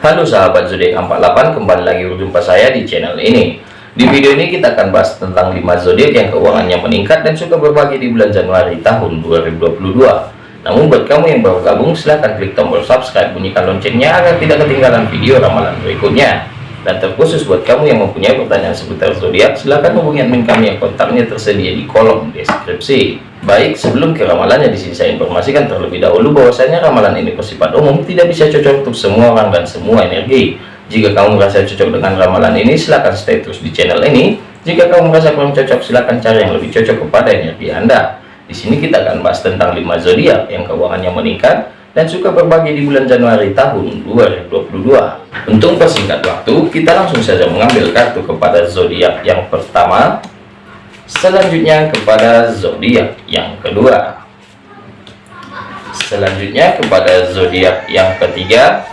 Halo sahabat zodiak 48 kembali lagi berjumpa saya di channel ini. Di video ini kita akan bahas tentang 5 zodiak yang keuangannya meningkat dan suka berbagi di bulan Januari tahun 2022 namun buat kamu yang baru gabung silahkan klik tombol subscribe bunyikan loncengnya agar tidak ketinggalan video ramalan berikutnya. Dan terkhusus buat kamu yang mempunyai pertanyaan seputar zodiak silahkan hubungi admin kami yang kontaknya tersedia di kolom deskripsi baik sebelum ke ramalannya di sini saya informasikan terlebih dahulu bahwasanya ramalan ini bersifat umum tidak bisa cocok untuk semua orang dan semua energi. Jika kamu merasa cocok dengan ramalan ini silahkan stay terus di channel ini. Jika kamu merasa kurang cocok silahkan cari yang lebih cocok kepada energi anda. Di sini kita akan bahas tentang 5 zodiak yang keuangannya meningkat dan suka berbagi di bulan Januari tahun 2022 untuk persingkat waktu kita langsung saja mengambil kartu kepada zodiak yang pertama selanjutnya kepada zodiak yang kedua. Selanjutnya kepada zodiak yang ketiga.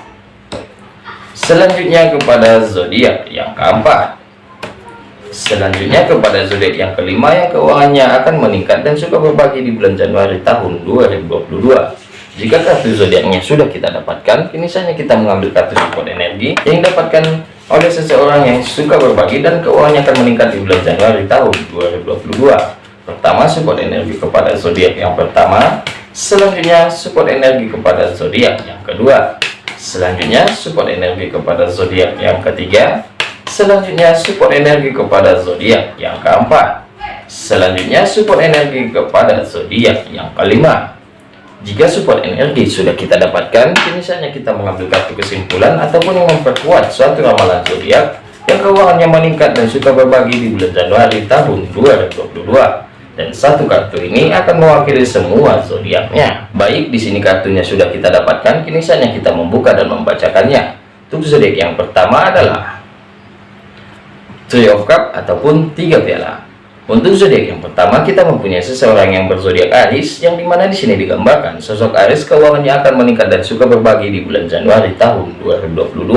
Selanjutnya kepada zodiak yang keempat. Selanjutnya kepada zodiak yang kelima yang keuangannya akan meningkat dan suka berbagi di bulan Januari tahun 2022 jika kartu zodiaknya sudah kita dapatkan, kini saatnya kita mengambil kartu support energi yang didapatkan oleh seseorang yang suka berbagi dan keuangannya akan meningkat di bulan Januari tahun 2022. Pertama, support energi kepada zodiak yang pertama. Selanjutnya, support energi kepada zodiak yang kedua. Selanjutnya, support energi kepada zodiak yang ketiga. Selanjutnya, support energi kepada zodiak yang keempat. Selanjutnya, support energi kepada zodiak yang kelima. Jika support energi sudah kita dapatkan, kini saatnya kita mengambil kartu kesimpulan ataupun memperkuat suatu ramalan zodiak yang keuangannya meningkat dan suka berbagi di bulan Januari tahun 2022. Dan satu kartu ini akan mewakili semua zodiaknya. Baik, di sini kartunya sudah kita dapatkan, kini saatnya kita membuka dan membacakannya. Untuk zodiak yang pertama adalah Three of Cup ataupun tiga piala. Untuk zodiak yang pertama kita mempunyai seseorang yang berzodiak Aries yang di mana di sini digambarkan sosok Aries keuangannya akan meningkat dan suka berbagi di bulan Januari tahun 2022.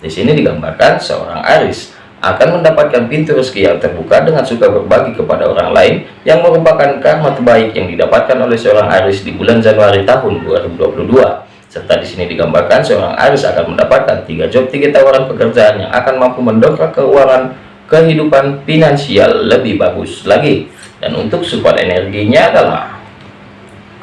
Di sini digambarkan seorang Aries akan mendapatkan pintu rezeki yang terbuka dengan suka berbagi kepada orang lain yang merupakan karma terbaik yang didapatkan oleh seorang Aries di bulan Januari tahun 2022 serta di sini digambarkan seorang Aries akan mendapatkan tiga job tiga tawaran pekerjaan yang akan mampu mendongkrak keuangan kehidupan finansial lebih bagus lagi. Dan untuk support energinya adalah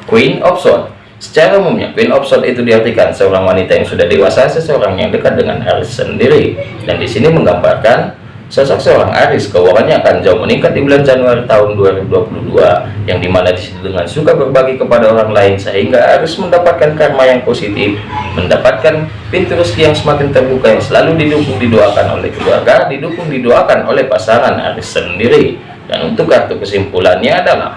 Queen of Swords secara umumnya Queen of Swords itu diartikan seorang wanita yang sudah dewasa seseorang yang dekat dengan Aries sendiri. Dan di sini menggambarkan Sosok seorang Aris keuangannya akan jauh meningkat di bulan Januari tahun 2022 yang di mana di situ dengan suka berbagi kepada orang lain sehingga Aris mendapatkan karma yang positif mendapatkan pintu rezeki yang semakin terbuka yang selalu didukung didoakan oleh keluarga didukung didoakan oleh pasangan Aris sendiri. Dan untuk kartu kesimpulannya adalah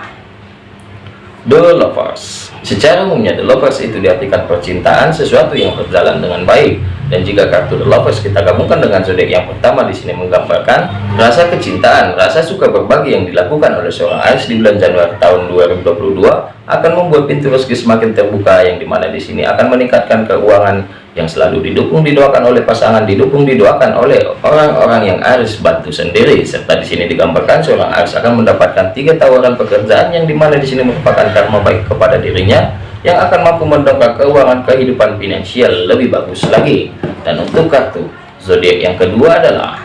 The Lovers. Secara umumnya The Lovers itu diartikan percintaan sesuatu yang berjalan dengan baik dan jika kartu The Lovers kita gabungkan dengan zodiak yang pertama di sini menggambarkan rasa kecintaan, rasa suka berbagi yang dilakukan oleh seorang Aries di bulan Januari tahun 2022 akan membuat pintu rezeki semakin terbuka yang di mana di sini akan meningkatkan keuangan yang selalu didukung didoakan oleh pasangan didukung didoakan oleh orang-orang yang Aries bantu sendiri. Serta di sini digambarkan seorang Aries akan mendapatkan tiga tawaran pekerjaan yang di mana di sini merupakan karma baik kepada dirinya yang akan mampu mendongkrak keuangan kehidupan finansial lebih bagus lagi. Dan untuk kartu zodiak yang kedua adalah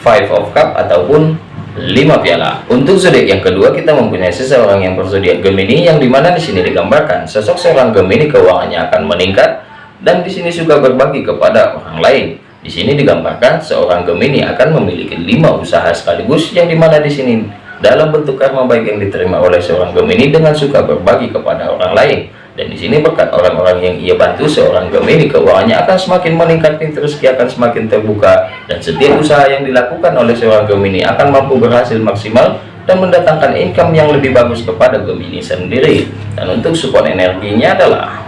five of cup ataupun lima piala. Untuk zodiak yang kedua kita mempunyai seseorang yang berzodiak Gemini yang di mana di sini digambarkan sosok seorang Gemini keuangannya akan meningkat dan di sini juga berbagi kepada orang lain. Di sini digambarkan seorang Gemini akan memiliki lima usaha sekaligus yang di mana di sini dalam bentuk karma baik yang diterima oleh seorang Gemini dengan suka berbagi kepada orang lain. Dan di sini berkat orang-orang yang ia bantu seorang Gemini keuangannya akan semakin meningkat pintu rezeki akan semakin terbuka. Dan setiap usaha yang dilakukan oleh seorang Gemini akan mampu berhasil maksimal dan mendatangkan income yang lebih bagus kepada Gemini sendiri. Dan untuk support energinya adalah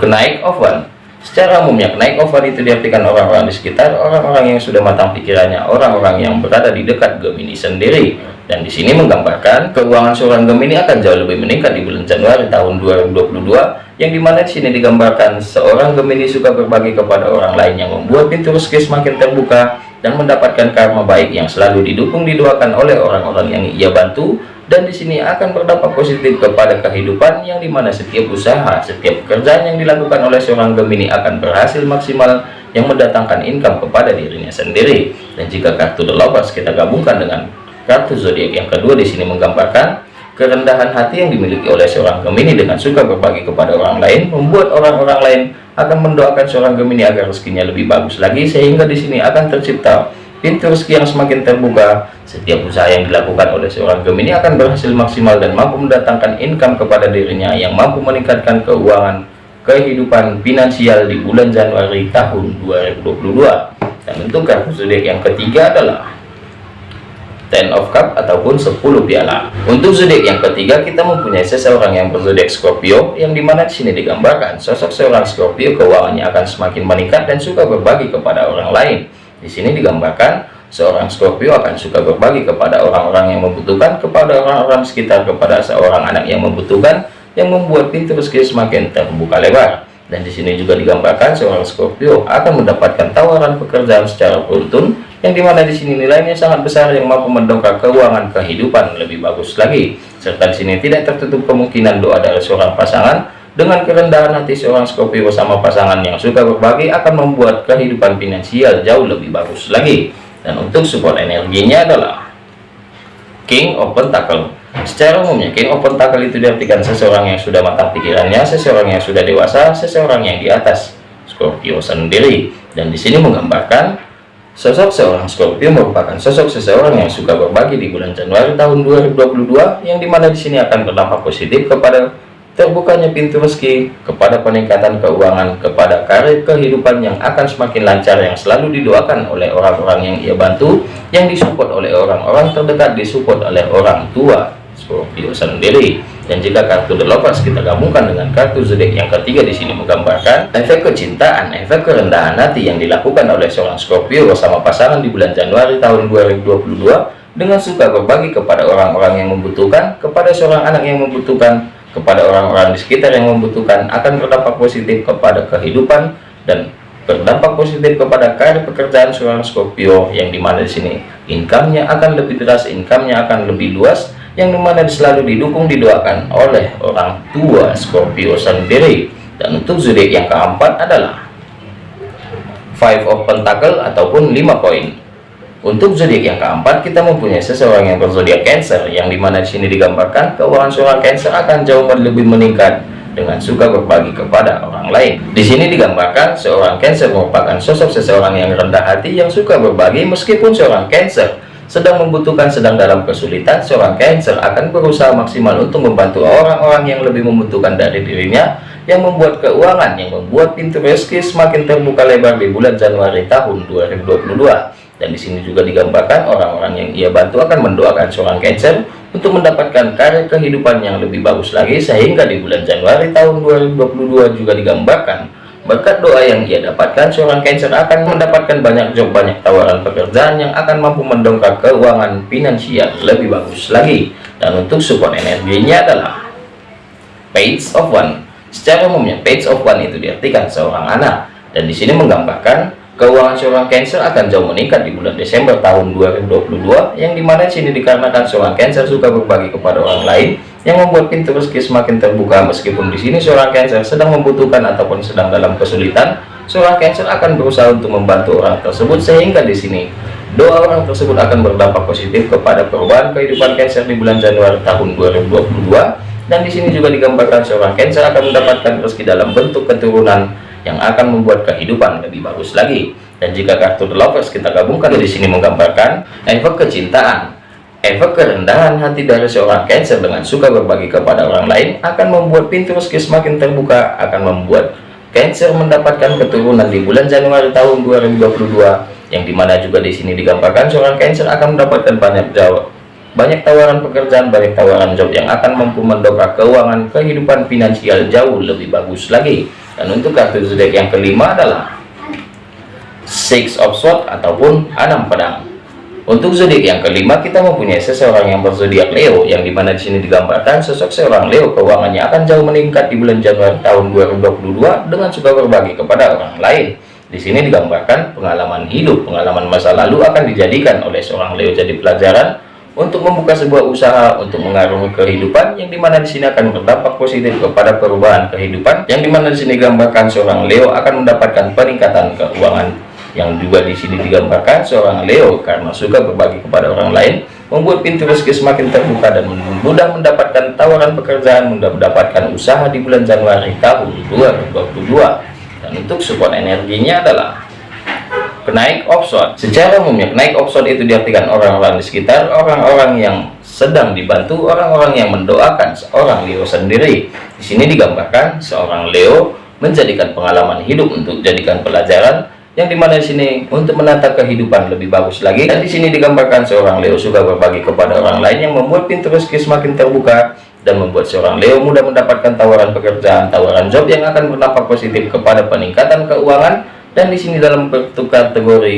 kenaik oven Secara umumnya kenaik over itu diartikan orang-orang di sekitar, orang-orang yang sudah matang pikirannya, orang-orang yang berada di dekat Gemini sendiri. Dan di sini menggambarkan keuangan seorang Gemini akan jauh lebih meningkat di bulan Januari tahun 2022, yang di mana di sini digambarkan seorang Gemini suka berbagi kepada orang lain yang membuat pintu rezeki semakin terbuka dan mendapatkan karma baik yang selalu didukung didoakan oleh orang-orang yang ia bantu dan di sini akan berdampak positif kepada kehidupan yang di mana setiap usaha, setiap pekerjaan yang dilakukan oleh seorang Gemini akan berhasil maksimal yang mendatangkan income kepada dirinya sendiri. Dan jika kartu The Lovers kita gabungkan dengan kartu zodiak yang kedua di sini menggambarkan kerendahan hati yang dimiliki oleh seorang Gemini dengan suka berbagi kepada orang lain, membuat orang-orang lain akan mendoakan seorang Gemini agar rezekinya lebih bagus lagi sehingga di sini akan tercipta pintu rezeki yang semakin terbuka setiap usaha yang dilakukan oleh seorang Gemini akan berhasil maksimal dan mampu mendatangkan income kepada dirinya yang mampu meningkatkan keuangan kehidupan finansial di bulan Januari tahun 2022 dan untuk kartu zodiak yang ketiga adalah Ten of Cup ataupun 10 piala. Untuk zodiak yang ketiga kita mempunyai seseorang yang berzodiak Scorpio yang di mana di sini digambarkan sosok seorang Scorpio keuangannya akan semakin meningkat dan suka berbagi kepada orang lain. Di sini digambarkan seorang Scorpio akan suka berbagi kepada orang-orang yang membutuhkan, kepada orang-orang sekitar, kepada seorang anak yang membutuhkan, yang membuat pintu rezeki semakin terbuka lebar. Dan di sini juga digambarkan seorang Scorpio akan mendapatkan tawaran pekerjaan secara beruntun, yang di mana di sini nilainya sangat besar yang mampu mendongkrak keuangan kehidupan lebih bagus lagi. Serta di sini tidak tertutup kemungkinan doa dari seorang pasangan dengan kerendahan hati seorang Scorpio bersama pasangan yang suka berbagi akan membuat kehidupan finansial jauh lebih bagus lagi. Dan untuk support energinya adalah King of Pentacle. Secara umumnya King of Pentacle itu diartikan seseorang yang sudah matang pikirannya, seseorang yang sudah dewasa, seseorang yang di atas Scorpio sendiri. Dan di sini menggambarkan Sosok seorang Scorpio merupakan sosok seseorang yang suka berbagi di bulan Januari tahun 2022 yang di mana di sini akan berdampak positif kepada terbukanya pintu rezeki kepada peningkatan keuangan kepada karir kehidupan yang akan semakin lancar yang selalu didoakan oleh orang-orang yang ia bantu yang disupport oleh orang-orang terdekat disupport oleh orang tua. Scorpio sendiri. Dan jika kartu The Lovers kita gabungkan dengan kartu zodiak yang ketiga di sini menggambarkan efek kecintaan efek kerendahan hati yang dilakukan oleh seorang Scorpio bersama pasangan di bulan Januari tahun 2022 dengan suka berbagi kepada orang-orang yang membutuhkan kepada seorang anak yang membutuhkan kepada orang-orang di sekitar yang membutuhkan akan berdampak positif kepada kehidupan dan berdampak positif kepada karir pekerjaan seorang Scorpio yang di mana di sini income-nya akan lebih deras, income-nya akan lebih luas yang di mana selalu didukung didoakan oleh orang tua Scorpio sendiri. Dan untuk zodiak yang keempat adalah five of pentacle ataupun lima koin untuk zodiak yang keempat, kita mempunyai seseorang yang berzodiak Cancer, yang di mana di sini digambarkan keuangan seorang Cancer akan jauh lebih meningkat dengan suka berbagi kepada orang lain. Di sini digambarkan seorang Cancer merupakan sosok seseorang yang rendah hati yang suka berbagi meskipun seorang Cancer sedang membutuhkan sedang dalam kesulitan, seorang Cancer akan berusaha maksimal untuk membantu orang-orang yang lebih membutuhkan dari dirinya yang membuat keuangan yang membuat pintu rezeki semakin terbuka lebar di bulan Januari tahun 2022 dan di sini juga digambarkan orang-orang yang ia bantu akan mendoakan seorang Cancer untuk mendapatkan karir kehidupan yang lebih bagus lagi sehingga di bulan Januari tahun 2022 juga digambarkan berkat doa yang ia dapatkan seorang Cancer akan mendapatkan banyak job banyak tawaran pekerjaan yang akan mampu mendongkrak keuangan finansial lebih bagus lagi. Dan untuk support energinya adalah page of one. Secara umumnya page of one itu diartikan seorang anak. Dan di sini menggambarkan Keuangan seorang Cancer akan jauh meningkat di bulan Desember tahun 2022 yang di mana sini dikarenakan seorang Cancer suka berbagi kepada orang lain yang membuat pintu rezeki semakin terbuka. Meskipun di sini seorang Cancer sedang membutuhkan ataupun sedang dalam kesulitan seorang Cancer akan berusaha untuk membantu orang tersebut sehingga di sini doa orang tersebut akan berdampak positif kepada perubahan kehidupan Cancer di bulan Januari tahun 2022 dan di sini juga digambarkan seorang Cancer akan mendapatkan rezeki dalam bentuk keturunan yang akan membuat kehidupan lebih bagus lagi. Dan jika kartu The Lovers kita gabungkan di sini menggambarkan efek kecintaan, efek kerendahan hati dari seorang Cancer dengan suka berbagi kepada orang lain akan membuat pintu rezeki semakin terbuka, akan membuat Cancer mendapatkan keturunan di bulan Januari tahun 2022 yang di mana juga di sini digambarkan seorang Cancer akan mendapatkan banyak jawab banyak tawaran pekerjaan, banyak tawaran job yang akan mampu mendongkrak keuangan kehidupan finansial jauh lebih bagus lagi dan untuk kartu zodiak yang kelima adalah six of sword ataupun enam pedang. Untuk zodiak yang kelima kita mempunyai seseorang yang berzodiak Leo yang di mana di sini digambarkan sosok seorang Leo. Keuangannya akan jauh meningkat di bulan Januari tahun 2022 dengan suka berbagi kepada orang lain. Di sini digambarkan pengalaman hidup pengalaman masa lalu akan dijadikan oleh seorang Leo jadi pelajaran untuk membuka sebuah usaha untuk mengarungi kehidupan yang di mana di sini akan berdampak positif kepada perubahan kehidupan yang di mana di sini gambarkan seorang Leo akan mendapatkan peningkatan keuangan. Yang juga di sini digambarkan seorang Leo karena suka berbagi kepada orang lain membuat pintu rezeki semakin terbuka dan mudah mendapatkan tawaran pekerjaan mudah mendapatkan usaha di bulan Januari tahun 2022 dan untuk support energinya adalah kenaik offshore secara umumnya kenaik offshore itu diartikan orang-orang di sekitar orang-orang yang sedang dibantu orang-orang yang mendoakan seorang Leo sendiri. Di sini digambarkan seorang Leo menjadikan pengalaman hidup untuk jadikan pelajaran yang di mana di sini untuk menata kehidupan lebih bagus lagi. Dan di sini digambarkan seorang Leo suka berbagi kepada orang lain yang membuat pintu rezeki semakin terbuka dan membuat seorang Leo mudah mendapatkan tawaran pekerjaan tawaran job yang akan berdampak positif kepada peningkatan keuangan dan di sini dalam kategori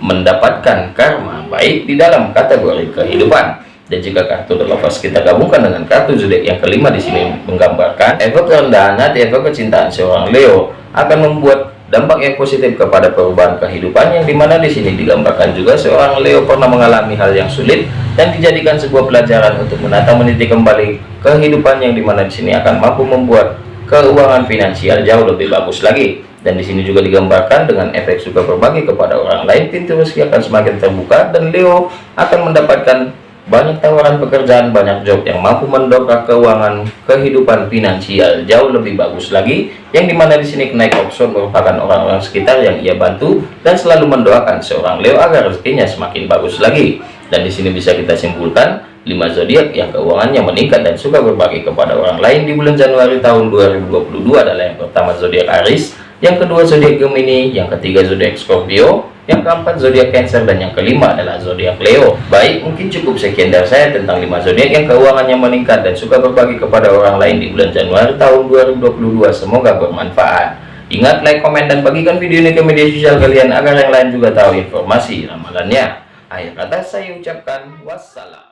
mendapatkan karma baik di dalam kategori kehidupan. Dan jika kartu terlepas kita gabungkan dengan kartu zodiak yang kelima di sini menggambarkan efek kerendahan hati efek kecintaan seorang Leo akan membuat dampak yang positif kepada perubahan kehidupan yang di mana di sini digambarkan juga seorang Leo pernah mengalami hal yang sulit dan dijadikan sebuah pelajaran untuk menata meniti kembali kehidupan yang di mana di sini akan mampu membuat keuangan finansial jauh lebih bagus lagi dan di sini juga digambarkan dengan efek suka berbagi kepada orang lain pintu rezeki akan semakin terbuka dan Leo akan mendapatkan banyak tawaran pekerjaan banyak job yang mampu mendongkrak keuangan kehidupan finansial jauh lebih bagus lagi yang di mana di sini kenaik option merupakan orang-orang sekitar yang ia bantu dan selalu mendoakan seorang Leo agar rezekinya semakin bagus lagi. Dan di sini bisa kita simpulkan 5 zodiak yang keuangannya meningkat dan suka berbagi kepada orang lain di bulan Januari tahun 2022 adalah yang pertama zodiak Aries yang kedua zodiak Gemini, yang ketiga zodiak Scorpio, yang keempat zodiak Cancer dan yang kelima adalah zodiak Leo. Baik, mungkin cukup sekian dari saya tentang 5 zodiak yang keuangannya meningkat dan suka berbagi kepada orang lain di bulan Januari tahun 2022. Semoga bermanfaat. Ingat like, komen, dan bagikan video ini ke media sosial kalian agar yang lain juga tahu informasi ramalannya. Akhir kata saya ucapkan wassalam.